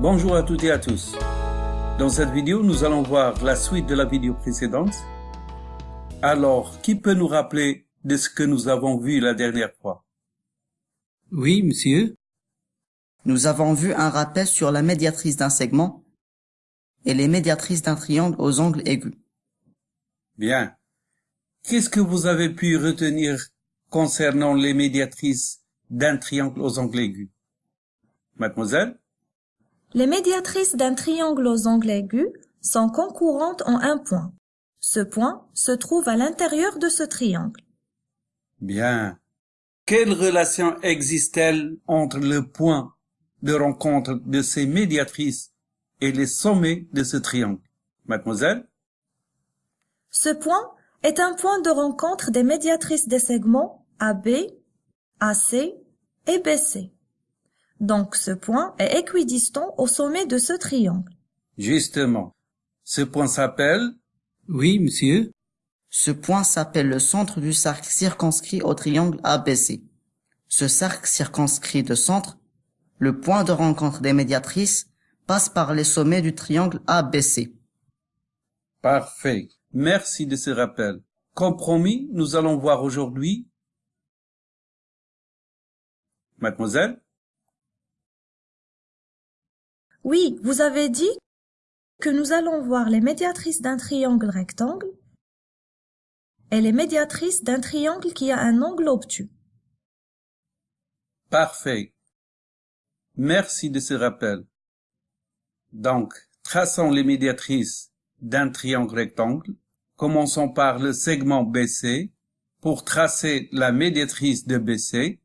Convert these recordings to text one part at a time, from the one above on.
Bonjour à toutes et à tous. Dans cette vidéo, nous allons voir la suite de la vidéo précédente. Alors, qui peut nous rappeler de ce que nous avons vu la dernière fois? Oui, monsieur. Nous avons vu un rappel sur la médiatrice d'un segment et les médiatrices d'un triangle aux angles aigus. Bien. Qu'est-ce que vous avez pu retenir concernant les médiatrices d'un triangle aux angles aigus? Mademoiselle? Les médiatrices d'un triangle aux angles aigus sont concurrentes en un point. Ce point se trouve à l'intérieur de ce triangle. Bien. Quelle relation existe-t-elle entre le point de rencontre de ces médiatrices et les sommets de ce triangle? Mademoiselle? Ce point est un point de rencontre des médiatrices des segments AB, AC et BC. Donc ce point est équidistant au sommet de ce triangle. Justement. Ce point s'appelle Oui, monsieur. Ce point s'appelle le centre du cercle circonscrit au triangle ABC. Ce cercle circonscrit de centre, le point de rencontre des médiatrices, passe par les sommets du triangle ABC. Parfait. Merci de ce rappel. Compromis, nous allons voir aujourd'hui. Mademoiselle? Oui, vous avez dit que nous allons voir les médiatrices d'un triangle rectangle et les médiatrices d'un triangle qui a un angle obtus. Parfait. Merci de ce rappel. Donc, traçons les médiatrices d'un triangle rectangle. Commençons par le segment BC. Pour tracer la médiatrice de BC,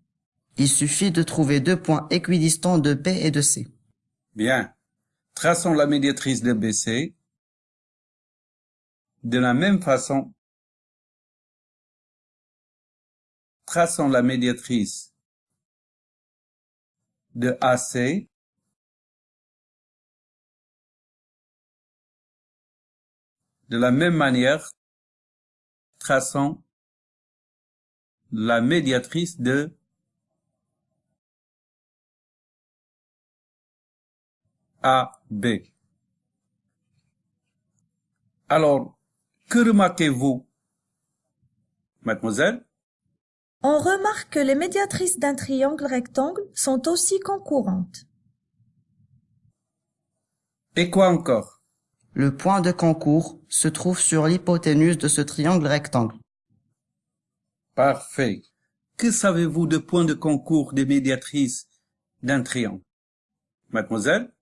Il suffit de trouver deux points équidistants de B et de C. Bien. Traçons la médiatrice de BC. De la même façon, traçons la médiatrice de AC. De la même manière, traçons la médiatrice de AB. Alors, que remarquez-vous Mademoiselle? On remarque que les médiatrices d'un triangle rectangle sont aussi concurrentes. Et quoi encore? Le point de concours se trouve sur l'hypoténuse de ce triangle rectangle. Parfait. Que savez-vous de point de concours des médiatrices d'un triangle? Mademoiselle?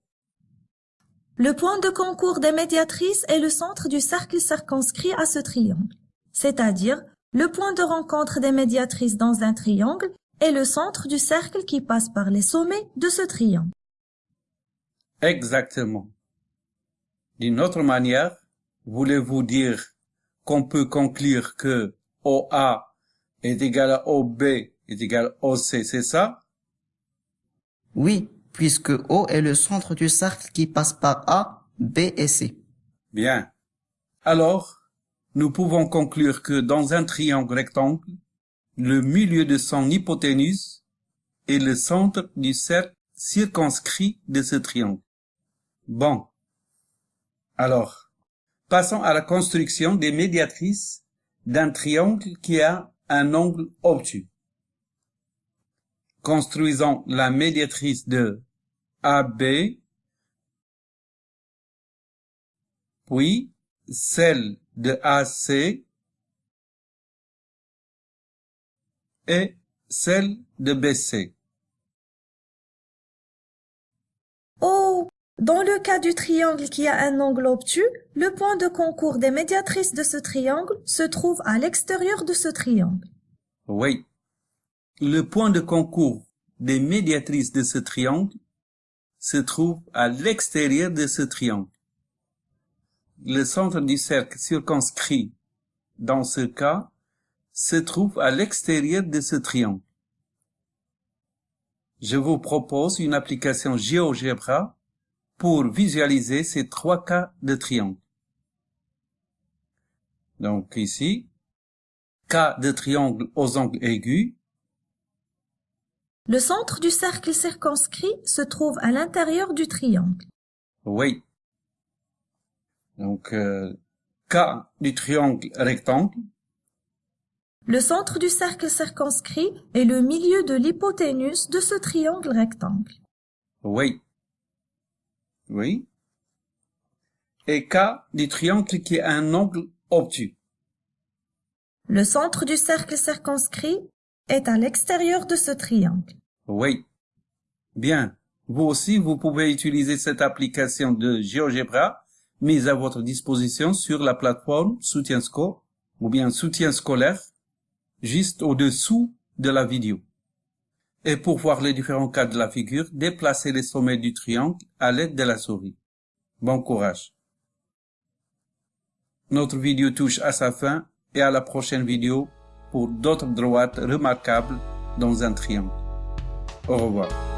Le point de concours des médiatrices est le centre du cercle circonscrit à ce triangle, c'est-à-dire le point de rencontre des médiatrices dans un triangle est le centre du cercle qui passe par les sommets de ce triangle. Exactement. D'une autre manière, voulez-vous dire qu'on peut conclure que OA est égal à OB est égal à OC, c'est ça? Oui, puisque O est le centre du cercle qui passe par A, B et C. Bien. Alors, nous pouvons conclure que dans un triangle rectangle, le milieu de son hypoténuse est le centre du cercle circonscrit de ce triangle. Bon. Alors, passons à la construction des médiatrices d'un triangle qui a un angle obtus. Construisons la médiatrice de AB, puis celle de AC et celle de BC. Oh, dans le cas du triangle qui a un angle obtus, le point de concours des médiatrices de ce triangle se trouve à l'extérieur de ce triangle. Oui. Le point de concours des médiatrices de ce triangle se trouve à l'extérieur de ce triangle. Le centre du cercle circonscrit, dans ce cas, se trouve à l'extérieur de ce triangle. Je vous propose une application GeoGebra pour visualiser ces trois cas de triangle. Donc ici, cas de triangle aux angles aigus, Le centre du cercle circonscrit se trouve à l'intérieur du triangle. Oui. Donc, euh, cas du triangle rectangle. Le centre du cercle circonscrit est le milieu de l'hypoténuse de ce triangle rectangle. Oui. Oui. Et cas du triangle qui a un angle obtus. Le centre du cercle circonscrit est à l'extérieur de ce triangle. Oui. Bien. Vous aussi, vous pouvez utiliser cette application de GeoGebra mise à votre disposition sur la plateforme SoutienSco ou bien Soutien scolaire juste au-dessous de la vidéo. Et pour voir les différents cas de la figure, déplacez les sommets du triangle à l'aide de la souris. Bon courage. Notre vidéo touche à sa fin et à la prochaine vidéo pour d'autres droites remarquables dans un triangle. Au revoir.